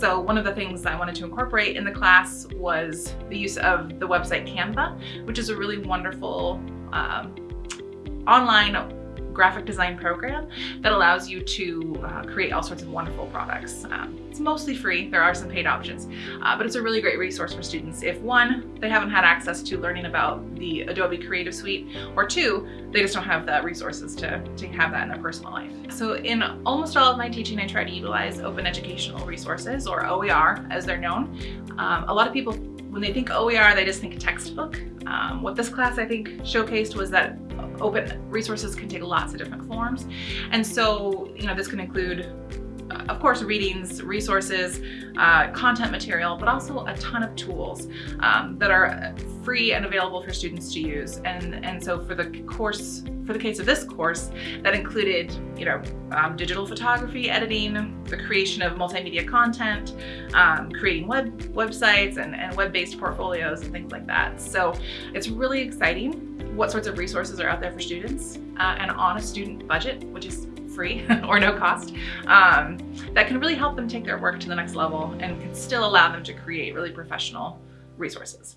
So one of the things I wanted to incorporate in the class was the use of the website Canva, which is a really wonderful um, online graphic design program that allows you to uh, create all sorts of wonderful products. Um, it's mostly free, there are some paid options, uh, but it's a really great resource for students if one, they haven't had access to learning about the Adobe Creative Suite, or two, they just don't have the resources to, to have that in their personal life. So in almost all of my teaching, I try to utilize open educational resources, or OER as they're known. Um, a lot of people when they think OER, they just think textbook. Um, what this class I think showcased was that open resources can take lots of different forms. And so, you know, this can include of course, readings, resources, uh, content material, but also a ton of tools um, that are free and available for students to use. And, and so for the course, for the case of this course, that included, you know, um, digital photography, editing, the creation of multimedia content, um, creating web websites and, and web-based portfolios and things like that. So it's really exciting what sorts of resources are out there for students uh, and on a student budget, which is free or no cost, um, that can really help them take their work to the next level and can still allow them to create really professional resources.